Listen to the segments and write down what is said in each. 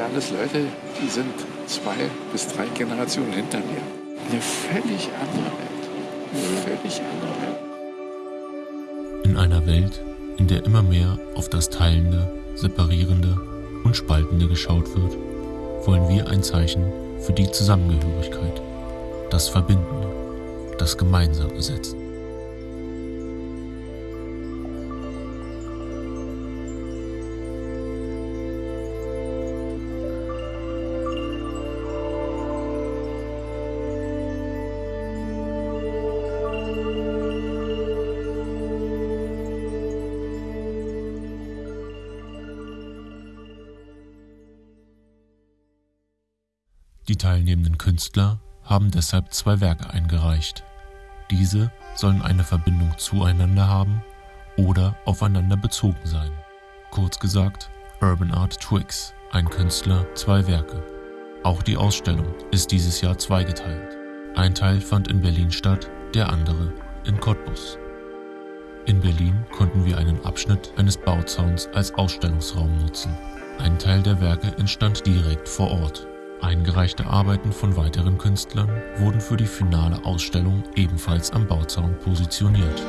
ja alles Leute, die sind zwei bis drei Generationen hinter mir. Eine völlig andere Welt. Eine völlig andere Welt. In einer Welt, in der immer mehr auf das Teilende, Separierende und Spaltende geschaut wird, wollen wir ein Zeichen für die Zusammengehörigkeit, das Verbindende, das Gemeinsame setzen. Die teilnehmenden Künstler haben deshalb zwei Werke eingereicht. Diese sollen eine Verbindung zueinander haben oder aufeinander bezogen sein. Kurz gesagt, Urban Art Twix, ein Künstler, zwei Werke. Auch die Ausstellung ist dieses Jahr zweigeteilt. Ein Teil fand in Berlin statt, der andere in Cottbus. In Berlin konnten wir einen Abschnitt eines Bauzauns als Ausstellungsraum nutzen. Ein Teil der Werke entstand direkt vor Ort. Eingereichte Arbeiten von weiteren Künstlern wurden für die finale Ausstellung ebenfalls am Bauzaun positioniert.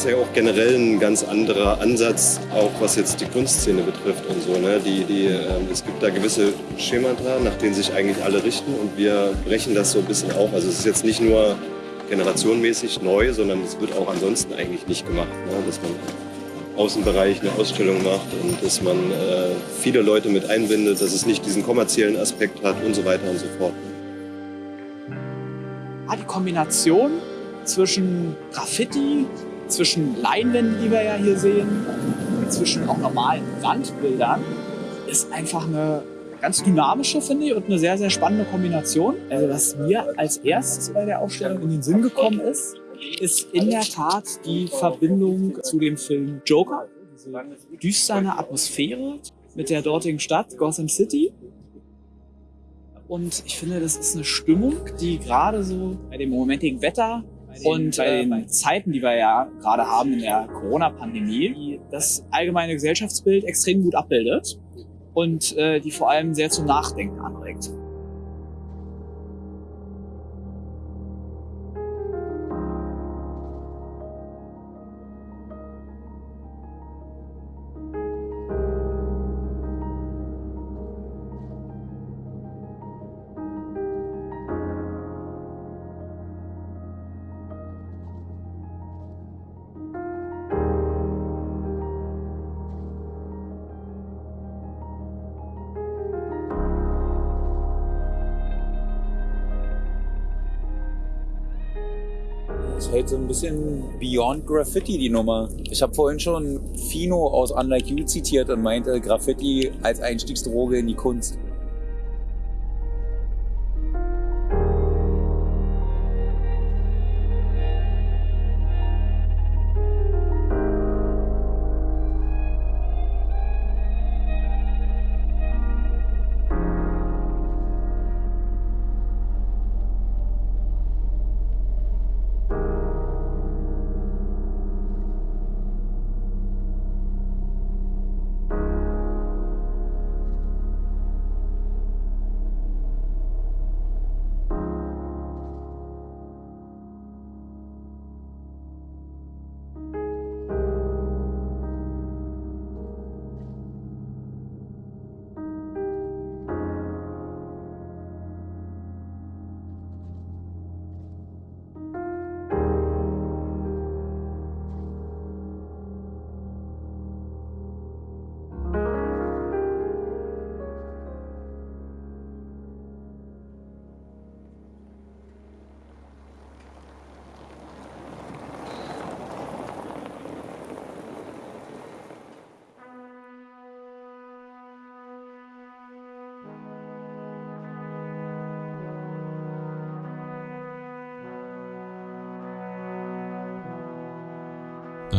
Ist ja auch generell ein ganz anderer Ansatz, auch was jetzt die Kunstszene betrifft und so. Ne? Die, die, ähm, es gibt da gewisse Schemata, nach denen sich eigentlich alle richten und wir brechen das so ein bisschen auf. Also es ist jetzt nicht nur generationenmäßig neu, sondern es wird auch ansonsten eigentlich nicht gemacht. Ne? Dass man im Außenbereich eine Ausstellung macht und dass man äh, viele Leute mit einbindet, dass es nicht diesen kommerziellen Aspekt hat und so weiter und so fort. Ah, die Kombination zwischen Graffiti, zwischen Leinwänden, die wir ja hier sehen, und zwischen auch normalen Wandbildern, ist einfach eine ganz dynamische, finde ich, und eine sehr, sehr spannende Kombination. Also was mir als erstes bei der Ausstellung in den Sinn gekommen ist, ist in der Tat die Verbindung zu dem Film Joker. Diese düstere Atmosphäre mit der dortigen Stadt Gotham City. Und ich finde, das ist eine Stimmung, die gerade so bei dem momentigen Wetter und bei den Zeiten, die wir ja gerade haben in der Corona-Pandemie, das allgemeine Gesellschaftsbild extrem gut abbildet und äh, die vor allem sehr zum Nachdenken anregt. Ist halt so ein bisschen Beyond Graffiti, die Nummer. Ich habe vorhin schon Fino aus Unlike You zitiert und meinte Graffiti als Einstiegsdroge in die Kunst.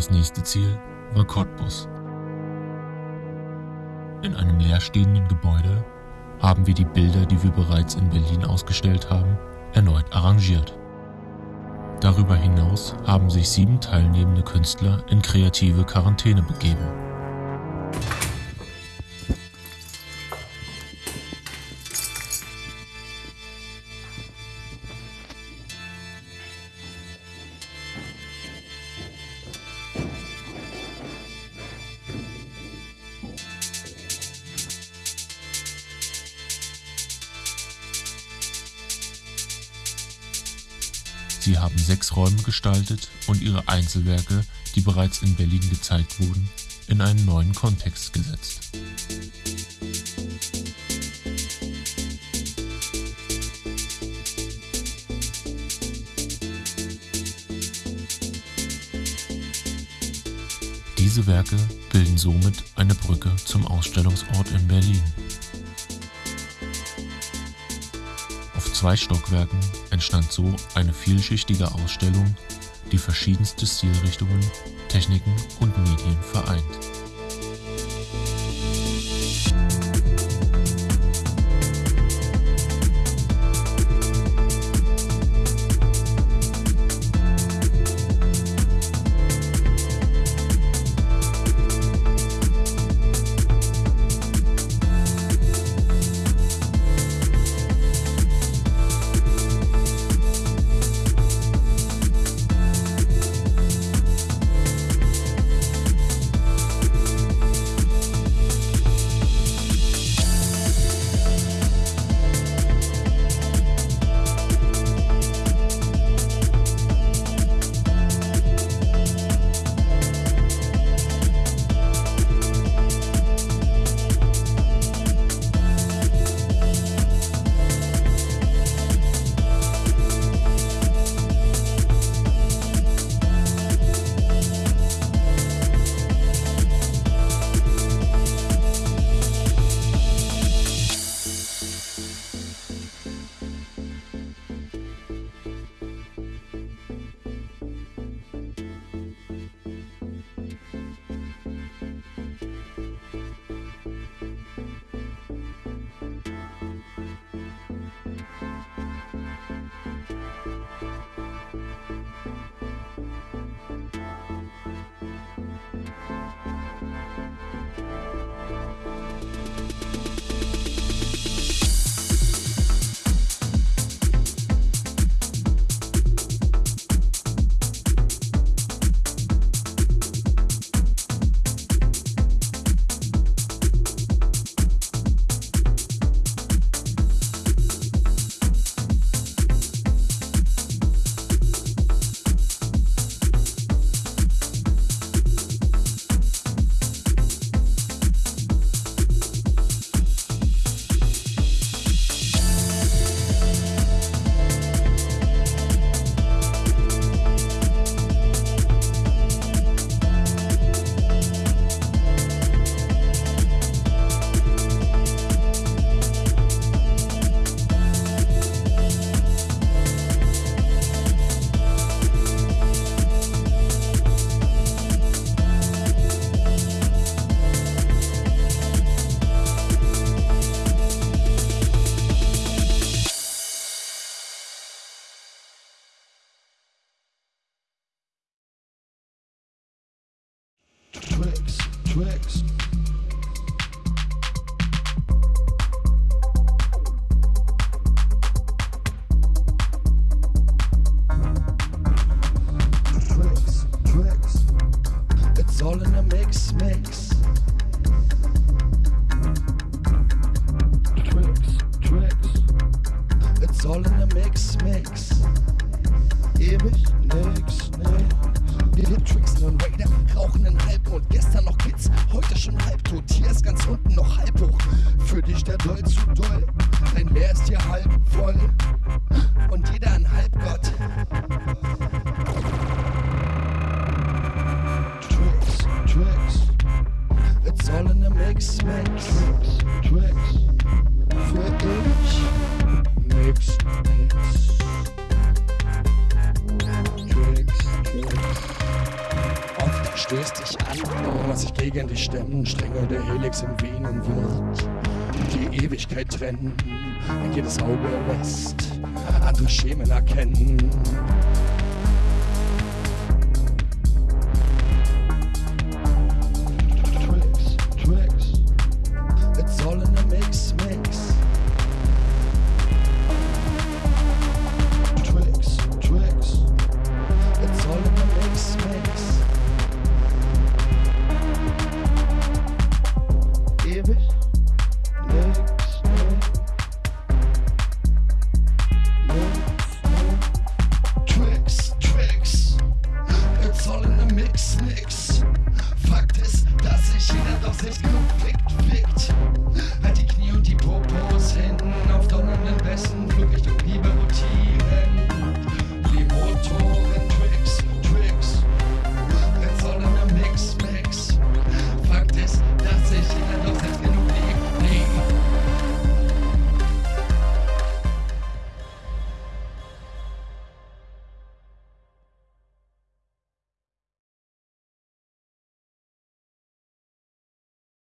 Das nächste Ziel war Cottbus. In einem leerstehenden Gebäude haben wir die Bilder, die wir bereits in Berlin ausgestellt haben, erneut arrangiert. Darüber hinaus haben sich sieben teilnehmende Künstler in kreative Quarantäne begeben. Sie haben sechs Räume gestaltet und ihre Einzelwerke, die bereits in Berlin gezeigt wurden, in einen neuen Kontext gesetzt. Diese Werke bilden somit eine Brücke zum Ausstellungsort in Berlin. Zwei Stockwerken entstand so eine vielschichtige Ausstellung, die verschiedenste Stilrichtungen, Techniken und Medien vereint. Nix, nix. Wir tricksen und Raider, rauchen einen Halb und gestern noch Kids, heute schon halbtot. Hier ist ganz unten noch halb hoch. Für dich der Doll zu doll, dein Leer ist hier halb voll. Gegen dich stemmen, Stränge der Helix in Venen wird. Die Ewigkeit trennen, jedes Auge lässt andere Schemen erkennen,